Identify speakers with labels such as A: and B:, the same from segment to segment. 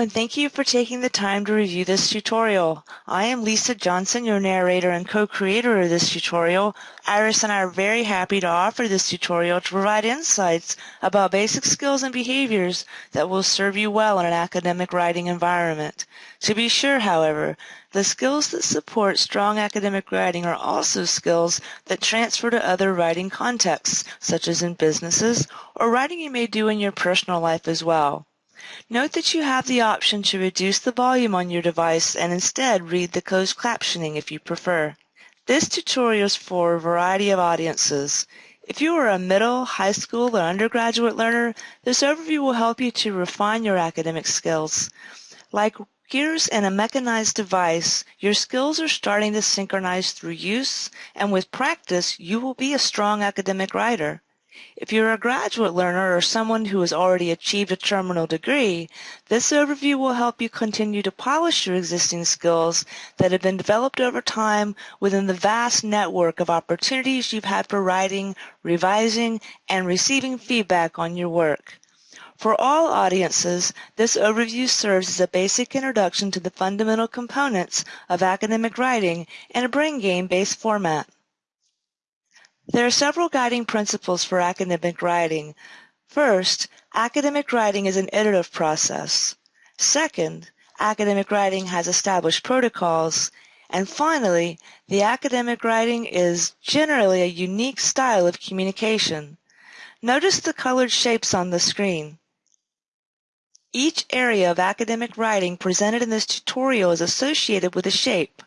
A: And thank you for taking the time to review this tutorial. I am Lisa Johnson, your narrator and co-creator of this tutorial. Iris and I are very happy to offer this tutorial to provide insights about basic skills and behaviors that will serve you well in an academic writing environment. To be sure, however, the skills that support strong academic writing are also skills that transfer to other writing contexts, such as in businesses or writing you may do in your personal life as well. Note that you have the option to reduce the volume on your device and instead read the closed captioning if you prefer. This tutorial is for a variety of audiences. If you are a middle, high school, or undergraduate learner, this overview will help you to refine your academic skills. Like gears in a mechanized device, your skills are starting to synchronize through use, and with practice, you will be a strong academic writer. If you're a graduate learner or someone who has already achieved a terminal degree, this overview will help you continue to polish your existing skills that have been developed over time within the vast network of opportunities you've had for writing, revising, and receiving feedback on your work. For all audiences, this overview serves as a basic introduction to the fundamental components of academic writing in a brain game-based format. There are several guiding principles for academic writing. First, academic writing is an iterative process. Second, academic writing has established protocols. And finally, the academic writing is generally a unique style of communication. Notice the colored shapes on the screen. Each area of academic writing presented in this tutorial is associated with a shape.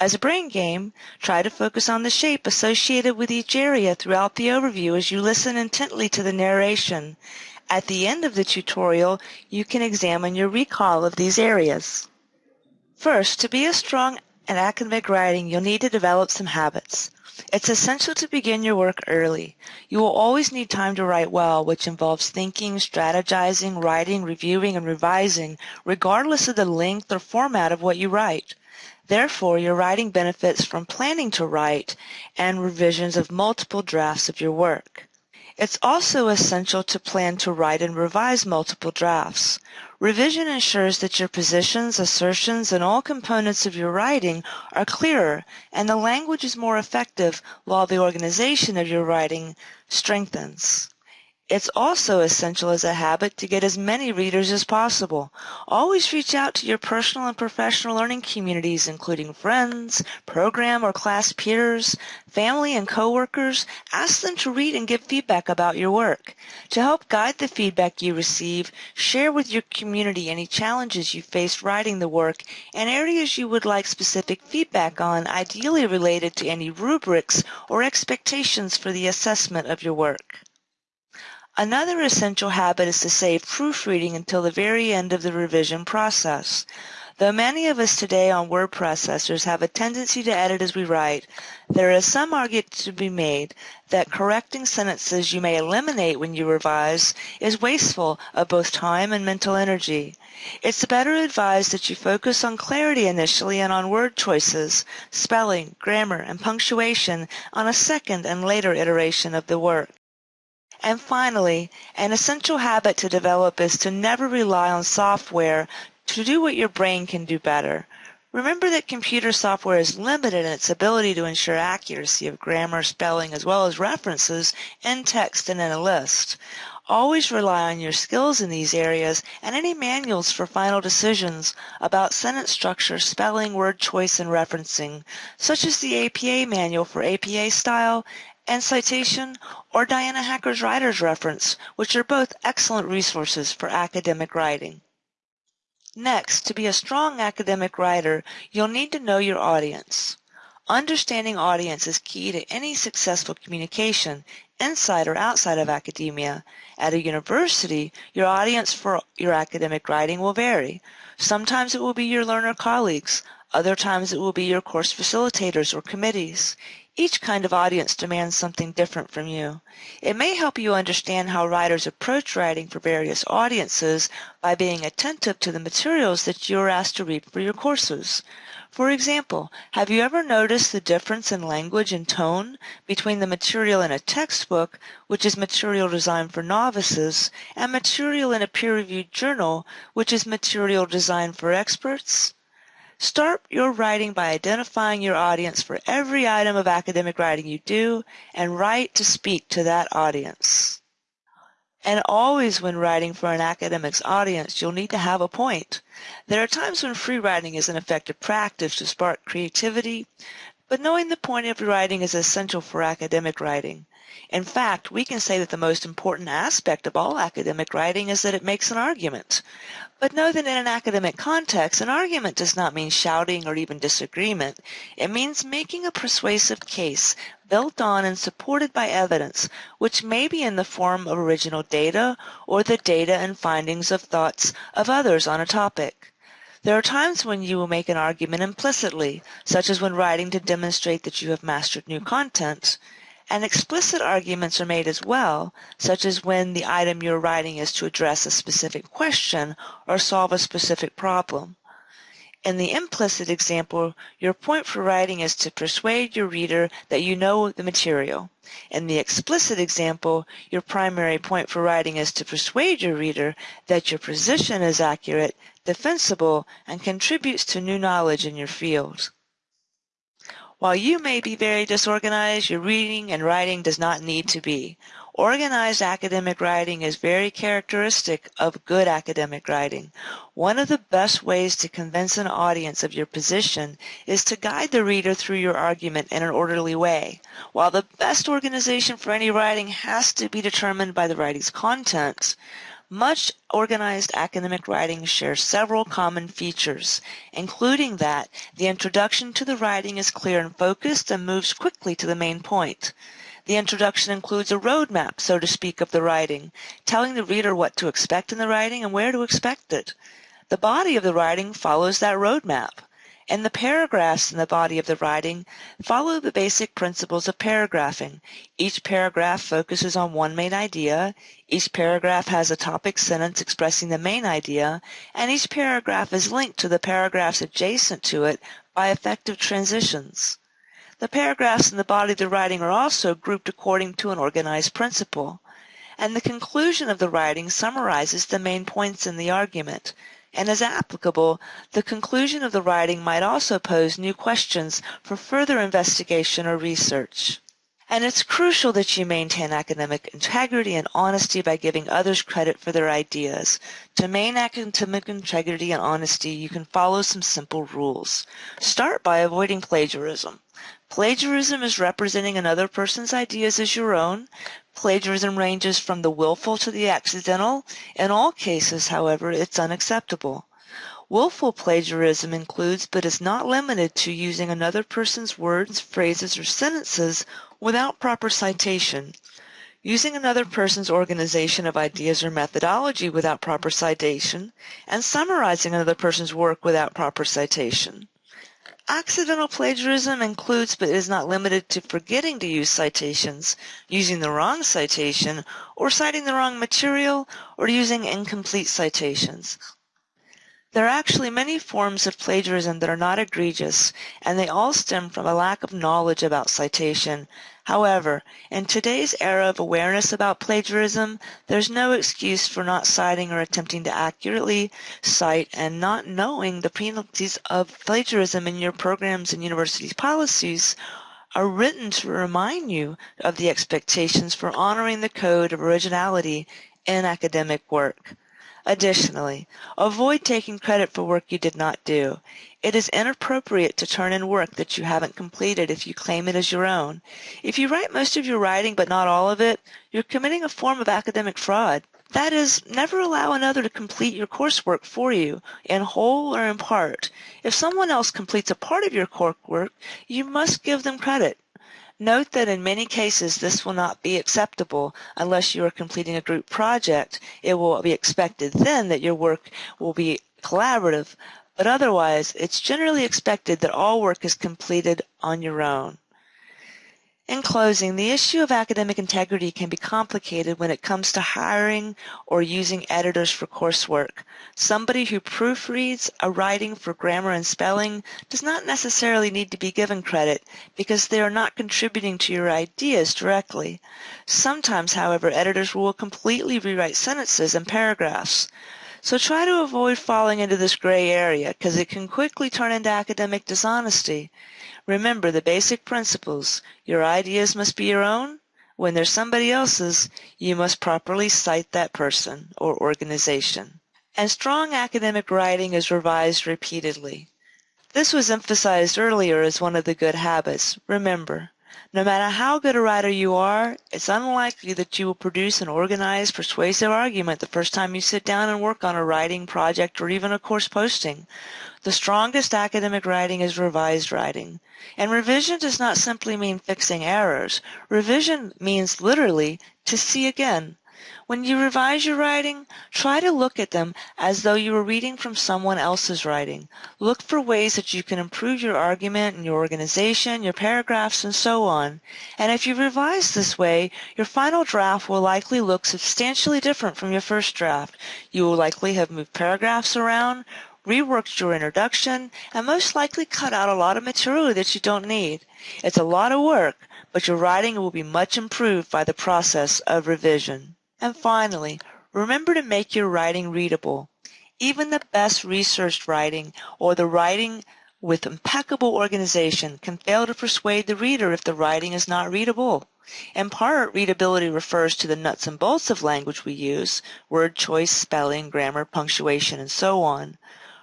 A: As a brain game, try to focus on the shape associated with each area throughout the overview as you listen intently to the narration. At the end of the tutorial, you can examine your recall of these areas. First, to be a strong at academic writing, you'll need to develop some habits. It's essential to begin your work early. You will always need time to write well, which involves thinking, strategizing, writing, reviewing, and revising, regardless of the length or format of what you write. Therefore, your writing benefits from planning to write and revisions of multiple drafts of your work. It's also essential to plan to write and revise multiple drafts. Revision ensures that your positions, assertions, and all components of your writing are clearer and the language is more effective while the organization of your writing strengthens. It's also essential as a habit to get as many readers as possible. Always reach out to your personal and professional learning communities, including friends, program or class peers, family and coworkers. Ask them to read and give feedback about your work. To help guide the feedback you receive, share with your community any challenges you faced writing the work and areas you would like specific feedback on, ideally related to any rubrics or expectations for the assessment of your work. Another essential habit is to save proofreading until the very end of the revision process. Though many of us today on word processors have a tendency to edit as we write, there is some argument to be made that correcting sentences you may eliminate when you revise is wasteful of both time and mental energy. It's better advised that you focus on clarity initially and on word choices, spelling, grammar, and punctuation on a second and later iteration of the work. And finally, an essential habit to develop is to never rely on software to do what your brain can do better. Remember that computer software is limited in its ability to ensure accuracy of grammar, spelling, as well as references in text and in a list. Always rely on your skills in these areas and any manuals for final decisions about sentence structure, spelling, word choice, and referencing, such as the APA manual for APA style and Citation or Diana Hacker's Writer's Reference, which are both excellent resources for academic writing. Next, to be a strong academic writer, you'll need to know your audience. Understanding audience is key to any successful communication, inside or outside of academia. At a university, your audience for your academic writing will vary. Sometimes it will be your learner colleagues, other times it will be your course facilitators or committees. Each kind of audience demands something different from you. It may help you understand how writers approach writing for various audiences by being attentive to the materials that you are asked to read for your courses. For example, have you ever noticed the difference in language and tone between the material in a textbook, which is material designed for novices, and material in a peer-reviewed journal, which is material designed for experts? Start your writing by identifying your audience for every item of academic writing you do and write to speak to that audience. And always when writing for an academic's audience, you'll need to have a point. There are times when free writing is an effective practice to spark creativity, but knowing the point of your writing is essential for academic writing. In fact, we can say that the most important aspect of all academic writing is that it makes an argument. But know that in an academic context, an argument does not mean shouting or even disagreement. It means making a persuasive case built on and supported by evidence, which may be in the form of original data or the data and findings of thoughts of others on a topic. There are times when you will make an argument implicitly, such as when writing to demonstrate that you have mastered new content. And explicit arguments are made as well, such as when the item you're writing is to address a specific question or solve a specific problem. In the implicit example, your point for writing is to persuade your reader that you know the material. In the explicit example, your primary point for writing is to persuade your reader that your position is accurate, defensible, and contributes to new knowledge in your field. While you may be very disorganized, your reading and writing does not need to be. Organized academic writing is very characteristic of good academic writing. One of the best ways to convince an audience of your position is to guide the reader through your argument in an orderly way. While the best organization for any writing has to be determined by the writing's contents, much organized academic writing shares several common features, including that the introduction to the writing is clear and focused and moves quickly to the main point. The introduction includes a roadmap, so to speak, of the writing, telling the reader what to expect in the writing and where to expect it. The body of the writing follows that roadmap and the paragraphs in the body of the writing follow the basic principles of paragraphing. Each paragraph focuses on one main idea, each paragraph has a topic sentence expressing the main idea, and each paragraph is linked to the paragraphs adjacent to it by effective transitions. The paragraphs in the body of the writing are also grouped according to an organized principle, and the conclusion of the writing summarizes the main points in the argument, and as applicable, the conclusion of the writing might also pose new questions for further investigation or research. And it's crucial that you maintain academic integrity and honesty by giving others credit for their ideas. To maintain academic integrity and honesty, you can follow some simple rules. Start by avoiding plagiarism. Plagiarism is representing another person's ideas as your own. Plagiarism ranges from the willful to the accidental. In all cases, however, it's unacceptable. Willful plagiarism includes but is not limited to using another person's words, phrases, or sentences without proper citation, using another person's organization of ideas or methodology without proper citation, and summarizing another person's work without proper citation. Accidental plagiarism includes but is not limited to forgetting to use citations, using the wrong citation, or citing the wrong material, or using incomplete citations. There are actually many forms of plagiarism that are not egregious, and they all stem from a lack of knowledge about citation, However, in today's era of awareness about plagiarism, there's no excuse for not citing or attempting to accurately cite and not knowing the penalties of plagiarism in your programs and university policies are written to remind you of the expectations for honoring the code of originality in academic work. Additionally, avoid taking credit for work you did not do. It is inappropriate to turn in work that you haven't completed if you claim it as your own. If you write most of your writing but not all of it, you're committing a form of academic fraud. That is, never allow another to complete your coursework for you, in whole or in part. If someone else completes a part of your coursework, you must give them credit. Note that in many cases this will not be acceptable unless you are completing a group project. It will be expected then that your work will be collaborative, but otherwise it's generally expected that all work is completed on your own. In closing, the issue of academic integrity can be complicated when it comes to hiring or using editors for coursework. Somebody who proofreads a writing for grammar and spelling does not necessarily need to be given credit because they are not contributing to your ideas directly. Sometimes, however, editors will completely rewrite sentences and paragraphs. So try to avoid falling into this gray area because it can quickly turn into academic dishonesty. Remember the basic principles. Your ideas must be your own. When they're somebody else's, you must properly cite that person or organization. And strong academic writing is revised repeatedly. This was emphasized earlier as one of the good habits. Remember, no matter how good a writer you are, it's unlikely that you will produce an organized, persuasive argument the first time you sit down and work on a writing project or even a course posting. The strongest academic writing is revised writing. And revision does not simply mean fixing errors. Revision means literally to see again. When you revise your writing, try to look at them as though you were reading from someone else's writing. Look for ways that you can improve your argument and your organization, your paragraphs, and so on. And if you revise this way, your final draft will likely look substantially different from your first draft. You will likely have moved paragraphs around, reworked your introduction, and most likely cut out a lot of material that you don't need. It's a lot of work, but your writing will be much improved by the process of revision. And finally, remember to make your writing readable. Even the best researched writing or the writing with impeccable organization can fail to persuade the reader if the writing is not readable. In part, readability refers to the nuts and bolts of language we use, word choice, spelling, grammar, punctuation, and so on.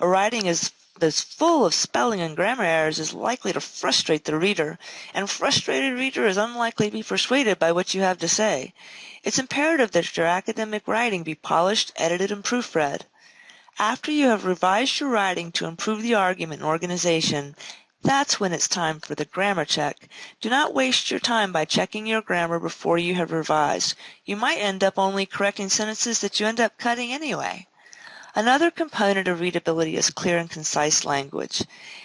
A: A writing is that's full of spelling and grammar errors is likely to frustrate the reader, and frustrated reader is unlikely to be persuaded by what you have to say. It's imperative that your academic writing be polished, edited, and proofread. After you have revised your writing to improve the argument and organization, that's when it's time for the grammar check. Do not waste your time by checking your grammar before you have revised. You might end up only correcting sentences that you end up cutting anyway. Another component of readability is clear and concise language.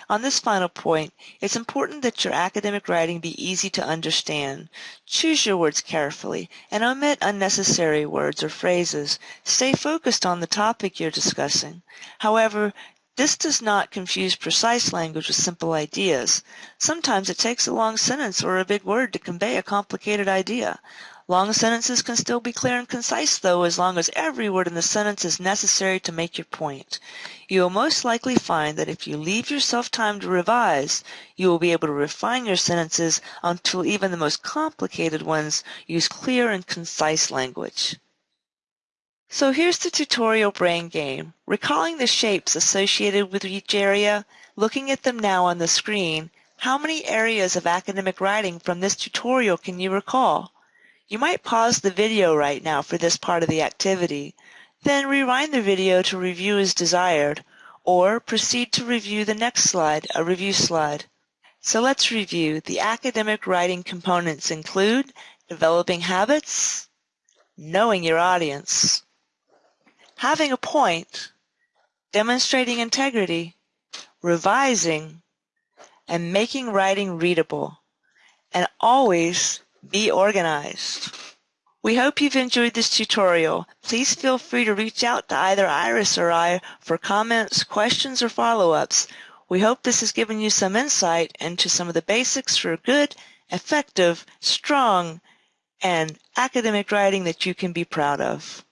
A: On this final point, it's important that your academic writing be easy to understand. Choose your words carefully and omit unnecessary words or phrases. Stay focused on the topic you're discussing. However, this does not confuse precise language with simple ideas. Sometimes it takes a long sentence or a big word to convey a complicated idea. Long sentences can still be clear and concise, though, as long as every word in the sentence is necessary to make your point. You will most likely find that if you leave yourself time to revise, you will be able to refine your sentences until even the most complicated ones use clear and concise language. So here's the tutorial brain game. Recalling the shapes associated with each area, looking at them now on the screen, how many areas of academic writing from this tutorial can you recall? You might pause the video right now for this part of the activity, then rewind the video to review as desired, or proceed to review the next slide, a review slide. So let's review. The academic writing components include developing habits, knowing your audience, having a point, demonstrating integrity, revising, and making writing readable. And always be organized. We hope you've enjoyed this tutorial. Please feel free to reach out to either Iris or I for comments, questions, or follow-ups. We hope this has given you some insight into some of the basics for good, effective, strong, and academic writing that you can be proud of.